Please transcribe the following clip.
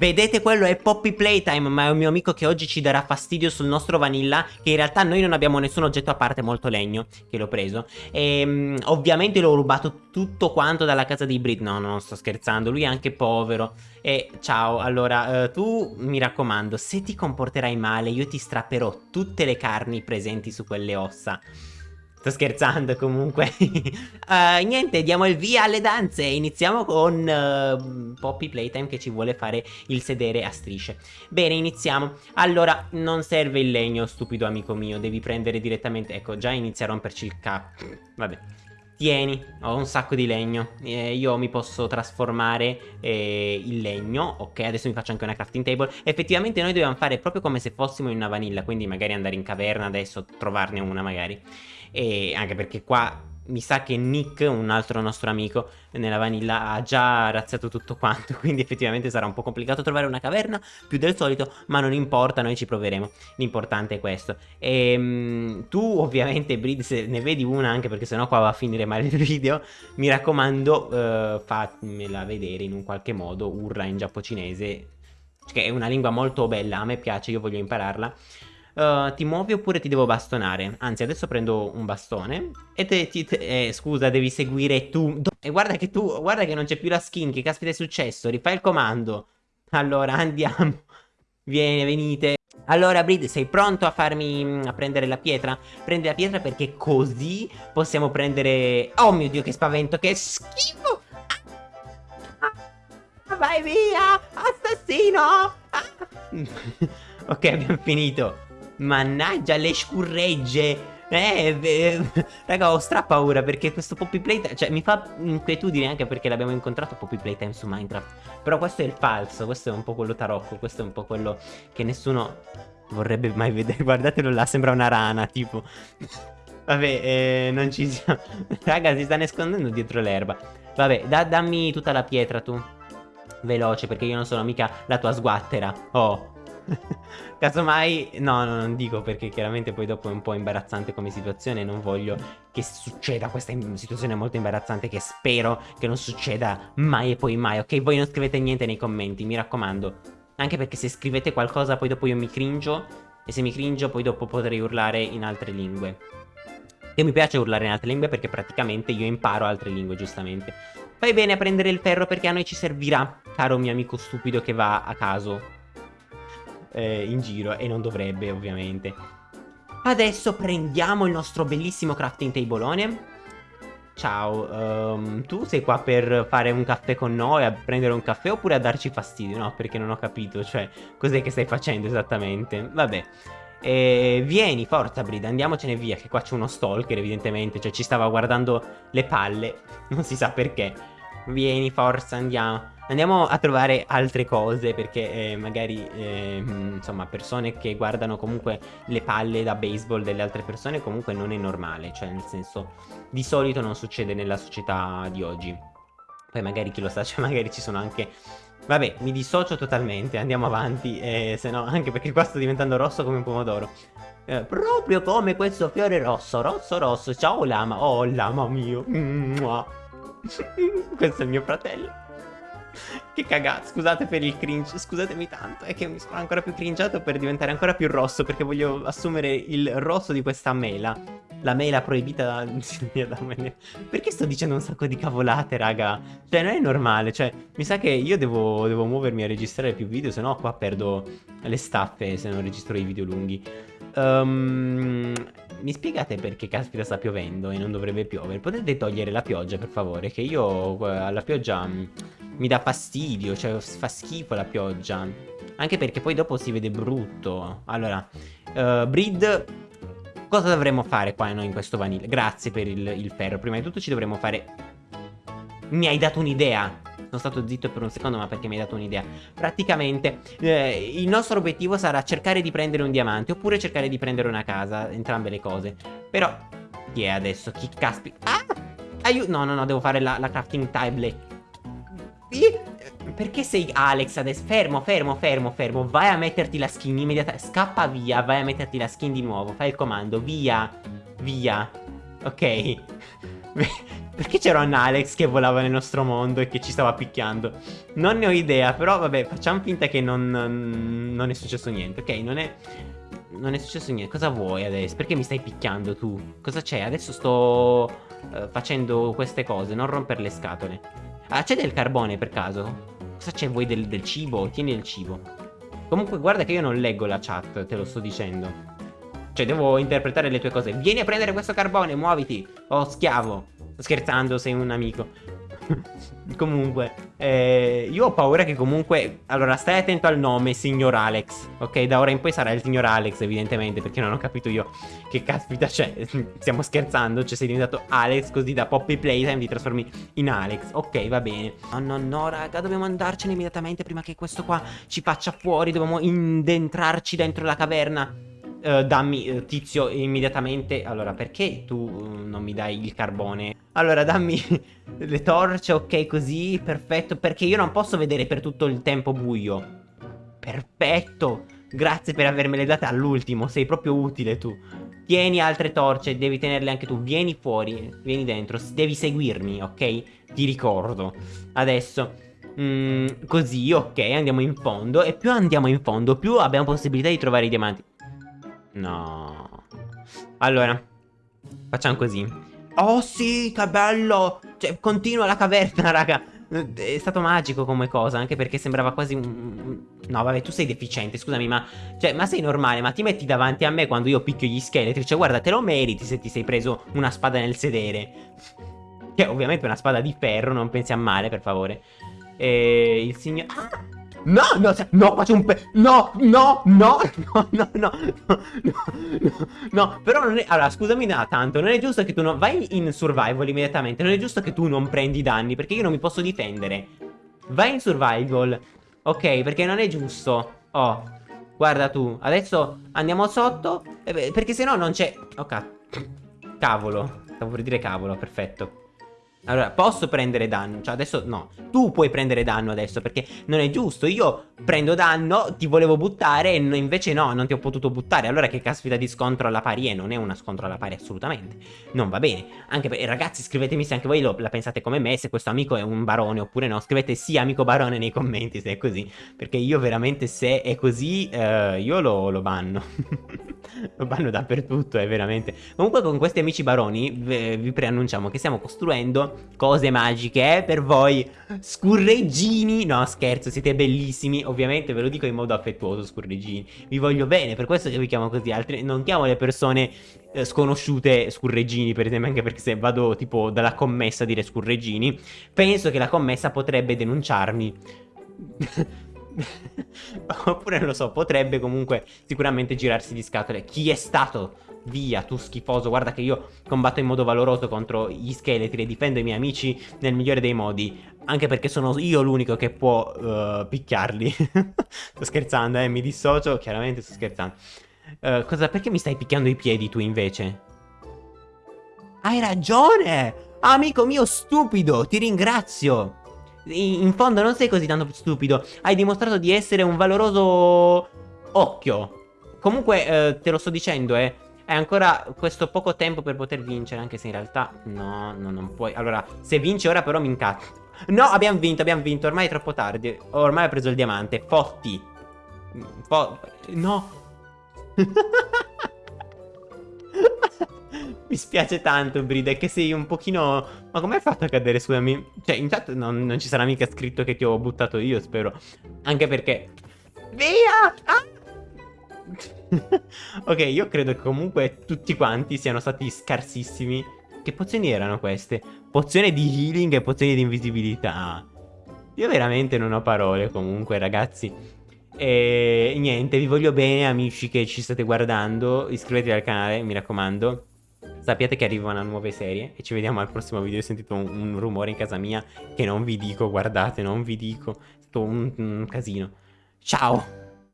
Vedete quello è Poppy Playtime ma è un mio amico che oggi ci darà fastidio sul nostro vanilla Che in realtà noi non abbiamo nessun oggetto a parte molto legno Che l'ho preso. E um, ovviamente l'ho rubato tutto quanto dalla casa di Brit. No non sto scherzando lui è anche povero. E ciao allora uh, tu mi raccomando se ti comporterai male io ti strapperò tutte le carni presenti su quelle ossa Sto scherzando comunque. Uh, Niente diamo il via alle danze. Iniziamo con uh, Poppy Playtime che ci vuole fare il sedere a strisce. Bene iniziamo. Allora non serve il legno stupido amico mio. Devi prendere direttamente Ecco già inizia a romperci il capo Vabbè. Tieni, ho un sacco di legno. Eh, Io mi posso trasformare eh, il legno Ok, adesso mi faccio anche una crafting table. Effettivamente noi dobbiamo fare proprio come se fossimo in una vanilla Quindi magari andare in caverna adesso Trovarne una magari e anche perché qua mi sa che Nick, un altro nostro amico nella vanilla, ha già razziato tutto quanto, quindi effettivamente sarà un po' complicato trovare una caverna più del solito, ma non importa, noi ci proveremo, l'importante è questo. E ehm, tu ovviamente Brid, se ne vedi una, anche perché sennò qua va a finire male il video, mi raccomando uh, fammela vedere in un qualche modo, urla in giapponese, che è una lingua molto bella, a me piace, io voglio impararla. Uh, ti muovi oppure ti devo bastonare? Anzi, adesso prendo un bastone e te, ti, te, eh, scusa, devi seguire tu. E guarda che tu, guarda che non c'è più la skin, che caspita è successo? Rifai il comando. Allora, andiamo. Vieni, venite. Allora, Brid, sei pronto a farmi, a prendere la pietra? Prendi la pietra perché così possiamo prendere... Oh mio Dio, che spavento, che schifo! Ah, vai via, assassino! Ah. ok, abbiamo finito. Mannaggia le scurregge. Eh, eh, raga ho stra paura perché questo Poppy Playtime Cioè mi fa inquietudine anche perché l'abbiamo incontrato Poppy Playtime su Minecraft. Però questo è il falso, questo è un po' quello tarocco Questo è un po' quello che nessuno vorrebbe mai vedere. Guardatelo là, sembra una rana tipo. Vabbè, eh, non ci siamo. Raga, si sta nascondendo dietro l'erba. Vabbè, da, dammi tutta la pietra tu. Veloce, perché io non sono mica la tua sguattera. Oh Casomai, no, no, non dico perché chiaramente poi dopo è un po' imbarazzante come situazione. Non voglio che succeda questa situazione molto imbarazzante che spero che non succeda mai e poi mai. Ok, voi non scrivete niente nei commenti, mi raccomando. Anche perché se scrivete qualcosa poi dopo io mi cringio e se mi cringio poi dopo potrei urlare in altre lingue. E mi piace urlare in altre lingue perché praticamente io imparo altre lingue, giustamente. Fai bene a prendere il ferro perché a noi ci servirà, caro mio amico stupido che va a caso eh, in giro e non dovrebbe ovviamente. Adesso prendiamo il nostro bellissimo crafting tableone. Ciao, um, tu sei qua per fare un caffè con noi, a prendere un caffè oppure a darci fastidio? No, perché non ho capito, cioè, cos'è che stai facendo esattamente? Vabbè. E vieni, forza Brida, andiamocene via, che qua c'è uno stalker evidentemente, cioè ci stava guardando le palle, non si sa perché. Vieni, forza, andiamo. Andiamo a trovare altre cose perché eh, magari eh, insomma persone che guardano comunque le palle da baseball delle altre persone comunque non è normale, cioè nel senso di solito non succede nella società di oggi. Poi magari chi lo sa, cioè magari ci sono anche... Vabbè, mi dissocio totalmente, andiamo avanti, eh, se no anche perché qua sto diventando rosso come un pomodoro. Eh, proprio come questo fiore rosso, rosso rosso, ciao lama, oh lama mio, questo è il mio fratello. Che cagata, scusate per il cringe, scusatemi tanto, è che mi sono ancora più cringiato per diventare ancora più rosso perché voglio assumere il rosso di questa mela. La mela proibita da... Perché sto dicendo un sacco di cavolate, raga? Cioè, non è normale, cioè, mi sa che io devo, devo muovermi a registrare più video, se no qua perdo le staffe se non registro i video lunghi. Um, mi spiegate perché caspita sta piovendo e non dovrebbe piovere? Potete togliere la pioggia, per favore, che io alla pioggia mm, mi dà fastidio, cioè fa schifo la pioggia. Anche perché poi dopo si vede brutto. Allora, uh, Breed, cosa dovremmo fare qua noi in questo vanilla? Grazie per il, il ferro. Prima di tutto ci dovremmo fare... Mi hai dato un'idea. Sono stato zitto per un secondo ma perché mi hai dato un'idea Praticamente eh, il nostro obiettivo sarà cercare di prendere un diamante Oppure cercare di prendere una casa Entrambe le cose Però chi è adesso? Chi caspi? Ah! Aiuto No no no devo fare la, la crafting table perché sei Alex adesso? Fermo, fermo, fermo, fermo Vai a metterti la skin immediatamente Scappa via, vai a metterti la skin di nuovo Fai il comando, via Via Ok Perché c'era un Alex che volava nel nostro mondo e che ci stava picchiando? Non ne ho idea, però vabbè, facciamo finta che non, non è successo niente, ok? Non è... Non è successo niente. Cosa vuoi adesso? Perché mi stai picchiando tu? Cosa c'è? Adesso sto uh, facendo queste cose, non rompere le scatole. Ah, c'è del carbone per caso? Cosa c'è voi del, del cibo? Tieni il cibo. Comunque guarda che io non leggo la chat, te lo sto dicendo. Cioè devo interpretare le tue cose. Vieni a prendere questo carbone, muoviti. Oh, schiavo. Scherzando, sei un amico. comunque, eh, io ho paura che comunque... Allora, stai attento al nome, signor Alex. Ok, da ora in poi sarà il signor Alex, evidentemente, perché non ho capito io che caspita c'è. Stiamo scherzando, cioè sei diventato Alex, così da Poppy Playtime ti trasformi in Alex. Ok, va bene. No, no, no, raga, dobbiamo andarcene immediatamente prima che questo qua ci faccia fuori. Dobbiamo indentrarci dentro la caverna. Uh, dammi, uh, tizio, immediatamente. Allora, perché tu uh, non mi dai il carbone? Allora, dammi le torce, ok, così, perfetto. Perché io non posso vedere per tutto il tempo buio. Perfetto. Grazie per avermele date all'ultimo, sei proprio utile tu. Tieni altre torce, devi tenerle anche tu. Vieni fuori, vieni dentro, devi seguirmi, ok? Ti ricordo. Adesso... Mm, così, ok, andiamo in fondo E più andiamo in fondo, più abbiamo possibilità di trovare i diamanti No. Allora, facciamo così. Oh sì, che bello! Cioè, continua la caverna, raga. È stato magico come cosa, anche perché sembrava quasi un... No, vabbè, tu sei deficiente, scusami, ma... Cioè, ma sei normale, ma ti metti davanti a me quando io picchio gli scheletri? Cioè, guarda, te lo meriti se ti sei preso una spada nel sedere. Che è ovviamente una spada di ferro, non pensi a male, per favore. E il signor... Ah! No, no, no, faccio un pe... No, no, no, no, no, no, no, no, no, però non è... Allora, scusami da tanto, non è giusto che tu non... Vai in survival immediatamente, non è giusto che tu non prendi danni, perché io non mi posso difendere. Vai in survival, ok, perché non è giusto. Oh, guarda tu, adesso andiamo sotto, perché se no non c'è... Ok, cavolo, stavo per dire cavolo, perfetto. Allora, posso prendere danno, cioè adesso no. Tu puoi prendere danno adesso perché non è giusto. Io prendo danno, ti volevo buttare e invece no, non ti ho potuto buttare. Allora che caspita di scontro alla pari? È? Non è una scontro alla pari assolutamente. Non va bene. Anche per, ragazzi scrivetemi se anche voi lo, la pensate come me Se questo amico è un barone oppure no. Scrivete sì amico barone nei commenti se è così. Perché io veramente se è così eh, Io lo, lo banno. Lo banno dappertutto, è veramente. Comunque con questi amici baroni vi preannunciamo che stiamo costruendo cose magiche eh, per voi Scurreggini No scherzo siete bellissimi. Ovviamente ve lo dico in modo affettuoso scurreggini Vi voglio bene per questo che vi chiamo così Altri Non chiamo le persone eh, sconosciute scurreggini per esempio Anche perché se vado tipo dalla commessa a dire scurreggini Penso che la commessa potrebbe denunciarmi Oppure non lo so, potrebbe comunque sicuramente girarsi di scatole. Chi è stato? Via, tu schifoso, guarda che io combatto in modo valoroso contro gli scheletri e difendo i miei amici nel migliore dei modi. Anche perché sono io l'unico che può uh, picchiarli. sto scherzando, eh, mi dissocio, chiaramente sto scherzando. Uh, cosa, perché mi stai picchiando i piedi tu invece? Hai ragione! Amico mio stupido, ti ringrazio! In fondo non sei così tanto stupido. Hai dimostrato di essere un valoroso occhio. Comunque, eh, te lo sto dicendo, eh. Hai ancora questo poco tempo per poter vincere, anche se in realtà... No, no, non puoi. Allora, se vinci ora però mi incazzo. No, abbiamo vinto, abbiamo vinto. Ormai è troppo tardi. Ormai ho preso il diamante. Fotti. Fo no. Mi spiace tanto, Brida, che sei un pochino... Ma hai fatto a cadere, scusami? Cioè, intanto non, non ci sarà mica scritto che ti ho buttato io, spero. Anche perché... Via! Ah! ok, io credo che comunque tutti quanti siano stati scarsissimi. Che pozioni erano queste? Pozione di healing e pozioni di invisibilità. Io veramente non ho parole comunque, ragazzi. E niente, vi voglio bene amici che ci state guardando. Iscrivetevi al canale, mi raccomando. Sappiate che arrivano nuove serie e ci vediamo al prossimo video. Ho sentito un, un rumore in casa mia che non vi dico, guardate, non vi dico. È stato un, un casino. Ciao!